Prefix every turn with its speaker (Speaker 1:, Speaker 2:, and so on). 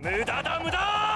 Speaker 1: 無駄だ無駄